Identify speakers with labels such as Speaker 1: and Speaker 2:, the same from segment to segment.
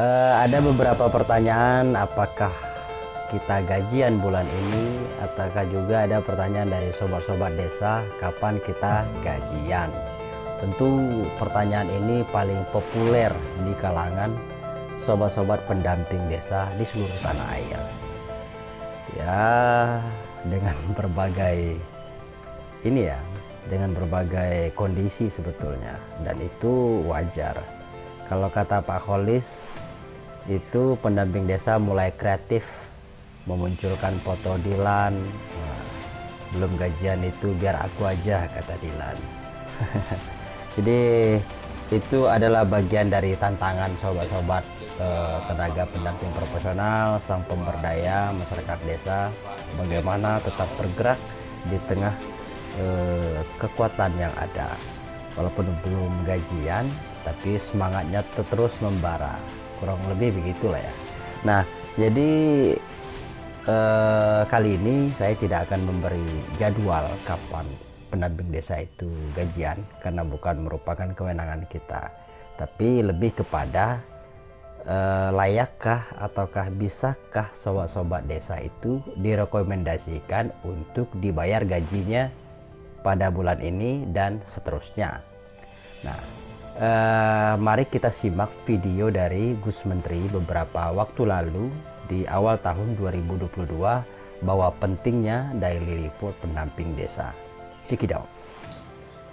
Speaker 1: Uh, ada beberapa pertanyaan apakah kita gajian bulan ini? Ataukah juga ada pertanyaan dari sobat-sobat desa kapan kita gajian? Tentu pertanyaan ini paling populer di kalangan sobat-sobat pendamping desa di seluruh tanah air. Ya dengan berbagai ini ya dengan berbagai kondisi sebetulnya. Dan itu wajar. Kalau kata Pak Kholis itu pendamping desa mulai kreatif memunculkan foto Dilan. Belum gajian itu biar aku aja kata Dilan. Jadi itu adalah bagian dari tantangan sobat-sobat eh, tenaga pendamping profesional sang pemberdaya masyarakat desa bagaimana tetap bergerak di tengah eh, kekuatan yang ada. Walaupun belum gajian tapi semangatnya terus membara kurang lebih begitulah ya. Nah jadi eh, kali ini saya tidak akan memberi jadwal kapan pendamping desa itu gajian karena bukan merupakan kewenangan kita tapi lebih kepada eh, layakkah ataukah bisakah sobat-sobat desa itu direkomendasikan untuk dibayar gajinya pada bulan ini dan seterusnya. Nah Uh, mari kita simak video dari Gus Menteri beberapa waktu lalu di awal tahun 2022 bahwa pentingnya daily report pendamping desa. Cikidau.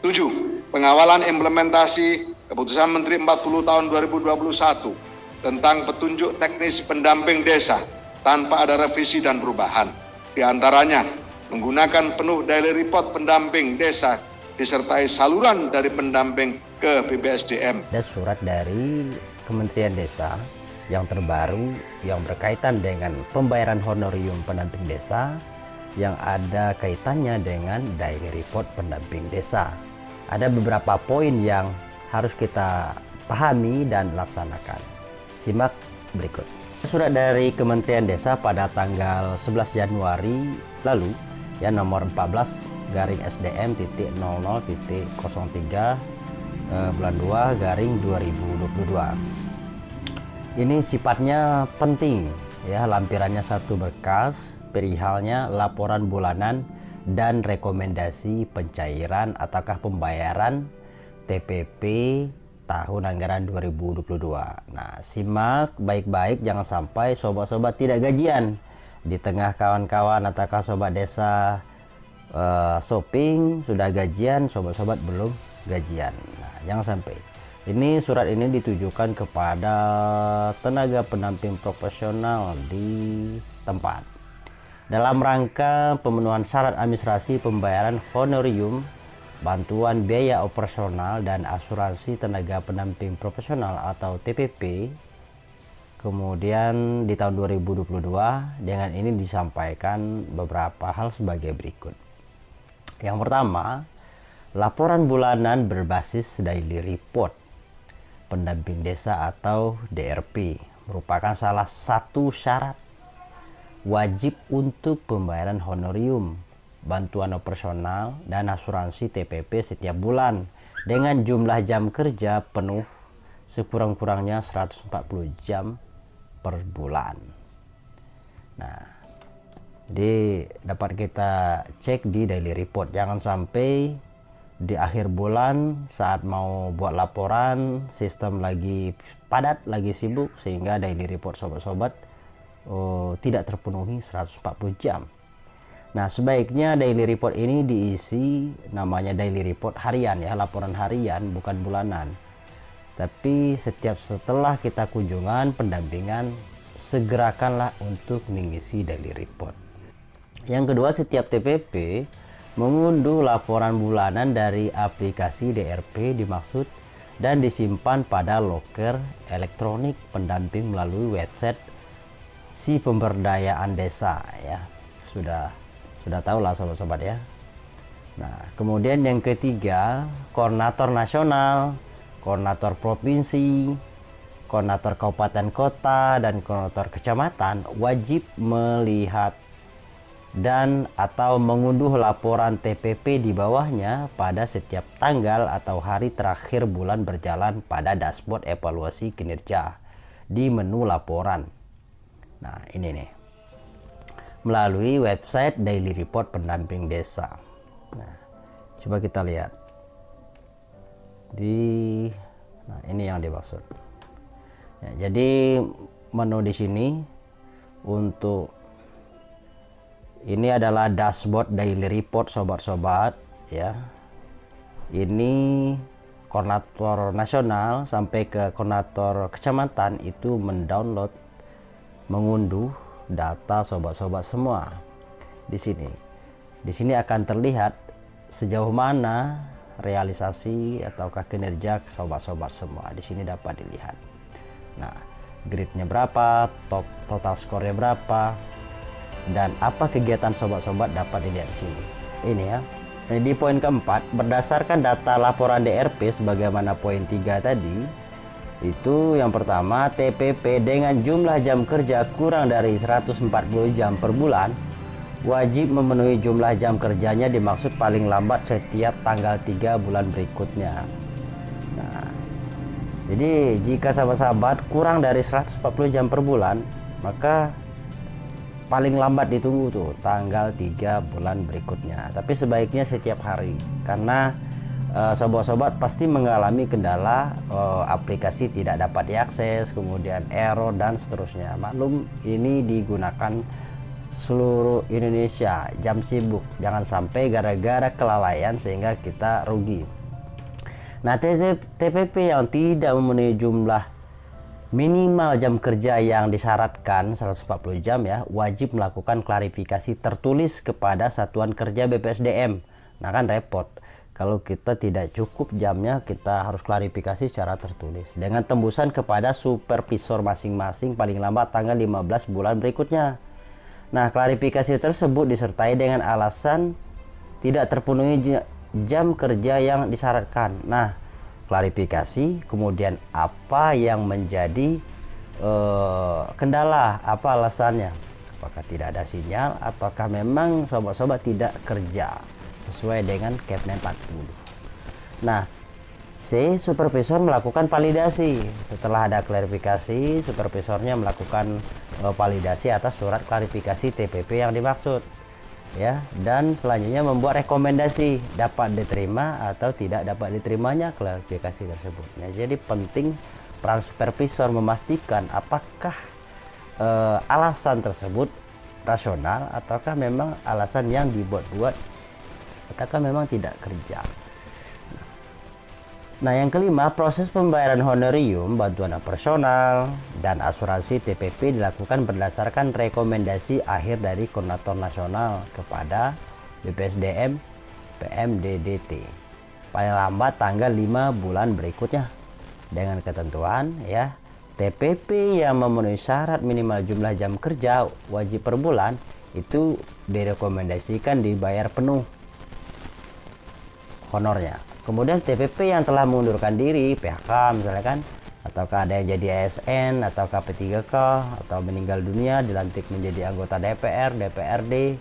Speaker 2: 7. Pengawalan implementasi Keputusan Menteri 40 tahun 2021 tentang petunjuk teknis pendamping desa tanpa ada revisi dan perubahan. Di antaranya, menggunakan penuh daily report pendamping desa disertai saluran dari pendamping ke BPSDM.
Speaker 1: Ada surat dari Kementerian Desa yang terbaru yang berkaitan dengan pembayaran honorium pendamping desa yang ada kaitannya dengan daily report pendamping desa. Ada beberapa poin yang harus kita pahami dan laksanakan. Simak berikut. Surat dari Kementerian Desa pada tanggal 11 Januari lalu ya nomor 14 garing SDM titik 00 titik 03 eh, bulan 2 garing 2022 ini sifatnya penting ya. Lampirannya satu berkas perihalnya laporan bulanan dan rekomendasi pencairan ataukah pembayaran TPP tahun anggaran 2022 nah simak baik-baik jangan sampai sobat-sobat tidak gajian. Di tengah kawan-kawan ataukah sobat desa uh, shopping sudah gajian sobat-sobat belum gajian jangan sampai. Ini surat ini ditujukan kepada tenaga pendamping profesional di tempat. Dalam rangka pemenuhan syarat administrasi pembayaran honorium bantuan biaya operasional dan asuransi tenaga pendamping profesional atau TPP kemudian di tahun 2022 dengan ini disampaikan beberapa hal sebagai berikut. Yang pertama laporan bulanan berbasis daily report pendamping desa atau DRP merupakan salah satu syarat wajib untuk pembayaran honorium, bantuan operasional, dan asuransi TPP setiap bulan dengan jumlah jam kerja penuh sekurang-kurangnya 140 jam per bulan. Nah, di dapat kita cek di daily report. Jangan sampai di akhir bulan saat mau buat laporan sistem lagi padat lagi sibuk sehingga daily report sobat-sobat oh, tidak terpenuhi 140 jam. Nah sebaiknya daily report ini diisi namanya daily report harian ya laporan harian bukan bulanan. Tapi setiap setelah kita kunjungan pendampingan segerakanlah untuk mengisi daily report. Yang kedua setiap TPP mengunduh laporan bulanan dari aplikasi DRP dimaksud dan disimpan pada loker elektronik pendamping melalui website si pemberdayaan desa ya. Sudah sudah tahu lah sobat-sobat ya. Nah kemudian yang ketiga koordinator nasional koordinator provinsi koordinator kabupaten kota dan koordinator kecamatan wajib melihat dan atau mengunduh laporan TPP di bawahnya pada setiap tanggal atau hari terakhir bulan berjalan pada dashboard evaluasi kinerja di menu laporan. Nah, ini nih. Melalui website Daily Report Pendamping Desa. Nah, coba kita lihat. Di Nah, ini yang dimaksud. Ya, jadi menu di sini untuk ini adalah dashboard daily report sobat-sobat ya. Ini koordinator nasional sampai ke koordinator kecamatan itu mendownload mengunduh data sobat-sobat semua di sini. Di sini akan terlihat sejauh mana realisasi ataukah kinerja sobat-sobat semua. Di sini dapat dilihat. Nah, gridnya berapa, top total skornya berapa, dan apa kegiatan sobat-sobat dapat dilihat di sini. Ini ya. Di poin keempat, berdasarkan data laporan DRP sebagaimana poin 3 tadi, itu yang pertama TPP dengan jumlah jam kerja kurang dari 140 jam per bulan wajib memenuhi jumlah jam kerjanya dimaksud paling lambat setiap tanggal 3 bulan berikutnya. Nah, jadi jika sahabat-sahabat kurang dari 140 jam per bulan, maka paling lambat ditunggu tuh tanggal 3 bulan berikutnya. Tapi sebaiknya setiap hari karena eh, sobat-sobat uh, pasti mengalami kendala uh, aplikasi tidak dapat diakses kemudian error dan seterusnya. Maklum ini digunakan seluruh Indonesia. Jam sibuk jangan sampai gara-gara kelalaian sehingga kita rugi. Nah TPP yang tidak memenuhi jumlah minimal jam kerja yang disyaratkan 140 jam ya wajib melakukan klarifikasi tertulis kepada satuan kerja BPSDM nah kan repot. Kalau kita tidak cukup jamnya kita harus klarifikasi secara tertulis. Dengan tembusan kepada supervisor masing-masing paling lambat tanggal 15 bulan berikutnya. Nah klarifikasi tersebut disertai dengan alasan tidak terpenuhi jam kerja yang disyaratkan. Nah klarifikasi kemudian apa yang menjadi uh, kendala apa alasannya? Apakah tidak ada sinyal ataukah memang sobat-sobat tidak kerja sesuai dengan Kepmen 40 nah C. Supervisor melakukan validasi. Setelah ada klarifikasi supervisornya melakukan uh, validasi atas surat klarifikasi TPP yang dimaksud ya dan selanjutnya membuat rekomendasi dapat diterima atau tidak dapat diterimanya klarifikasi tersebut. Ya, jadi penting peran supervisor memastikan apakah eh, alasan tersebut rasional ataukah memang alasan yang dibuat-buat ataukah memang tidak kerja Nah yang kelima, proses pembayaran honorium, bantuan operasional, dan asuransi TPP dilakukan berdasarkan rekomendasi akhir dari Koordinator Nasional kepada BPSDM PMDDT. Paling lambat tanggal 5 bulan berikutnya. Dengan ketentuan ya, TPP yang memenuhi syarat minimal jumlah jam kerja wajib per bulan itu direkomendasikan dibayar penuh honornya kemudian TPP yang telah mengundurkan diri PHK misalnya kan ataukah ada yang jadi ASN atau P3K atau meninggal dunia dilantik menjadi anggota DPR, DPRD,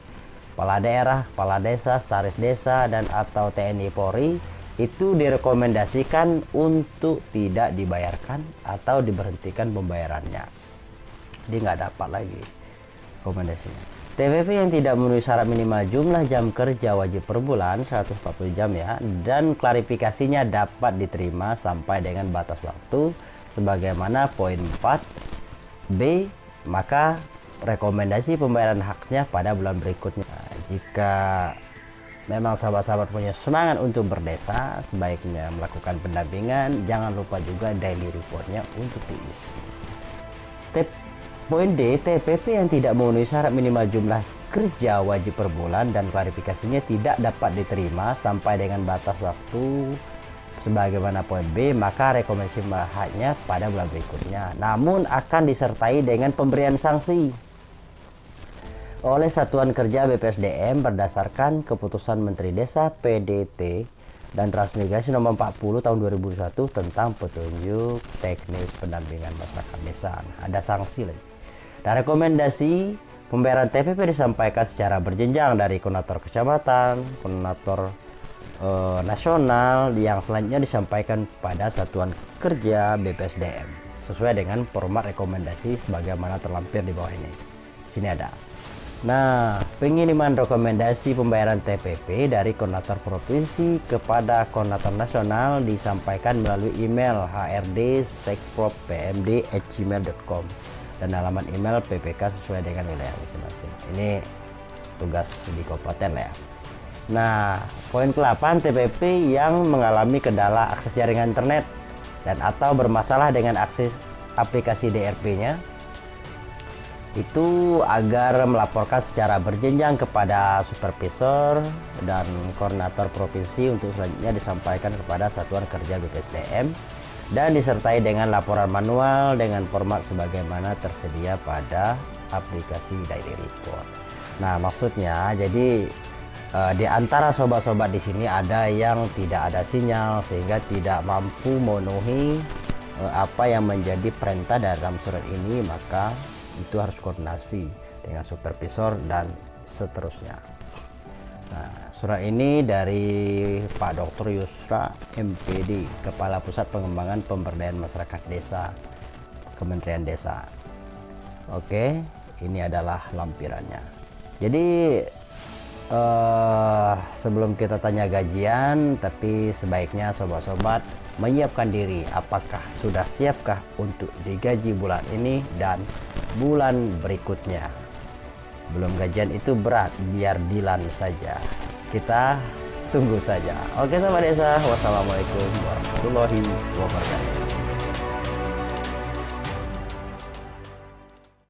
Speaker 1: kepala daerah, kepala desa, staris desa dan atau TNI Polri itu direkomendasikan untuk tidak dibayarkan atau diberhentikan pembayarannya. Dia nggak dapat lagi rekomendasinya. TPP yang tidak memenuhi syarat minimal jumlah jam kerja wajib per bulan 140 jam ya dan klarifikasinya dapat diterima sampai dengan batas waktu sebagaimana poin 4 B maka rekomendasi pembayaran haknya pada bulan berikutnya. Nah, jika memang sahabat-sahabat punya semangat untuk berdesa sebaiknya melakukan pendampingan. Jangan lupa juga daily reportnya untuk diisi. Tip Poin D, TPP yang tidak memenuhi syarat minimal jumlah kerja wajib per bulan dan klarifikasinya tidak dapat diterima sampai dengan batas waktu sebagaimana poin B, maka rekomendasi haknya pada bulan berikutnya. Namun akan disertai dengan pemberian sanksi oleh Satuan Kerja BPSDM berdasarkan keputusan Menteri Desa PDT dan Transmigrasi nomor 40 tahun 2021 tentang petunjuk teknis pendampingan masyarakat desa. Nah, ada sanksi lagi. Dan rekomendasi pembayaran TPP disampaikan secara berjenjang dari koordinator kecamatan, koordinator e, nasional yang selanjutnya disampaikan pada satuan kerja BPSDM sesuai dengan format rekomendasi sebagaimana terlampir di bawah ini. Sini ada. Nah, pengiriman rekomendasi pembayaran TPP dari koordinator provinsi kepada koordinator nasional disampaikan melalui email hrd.sekpropmd@gmail.com dan alamat email PPK sesuai dengan wilayah masing-masing. Ini tugas di kabupaten ya. Nah, poin ke-8 TPP yang mengalami kendala akses jaringan internet dan atau bermasalah dengan akses aplikasi DRP-nya itu agar melaporkan secara berjenjang kepada supervisor dan koordinator provinsi untuk selanjutnya disampaikan kepada Satuan Kerja BPSDM dan disertai dengan laporan manual dengan format sebagaimana tersedia pada aplikasi Daily Report. Nah, maksudnya jadi eh, di antara sobat-sobat di sini ada yang tidak ada sinyal sehingga tidak mampu memenuhi eh, apa yang menjadi perintah dalam surat ini, maka itu harus koordinasi dengan supervisor dan seterusnya. Nah, surat ini dari Pak Dr. Yusra MPD, Kepala Pusat Pengembangan Pemberdayaan Masyarakat Desa, Kementerian Desa. Oke, ini adalah lampirannya. Jadi eh, sebelum kita tanya gajian, tapi sebaiknya sobat-sobat menyiapkan diri apakah sudah siapkah untuk digaji bulan ini dan bulan berikutnya. Belum gajian itu berat, biar Dilan saja. Kita tunggu saja. Oke sahabat desa, wassalamualaikum warahmatullahi wabarakatuh.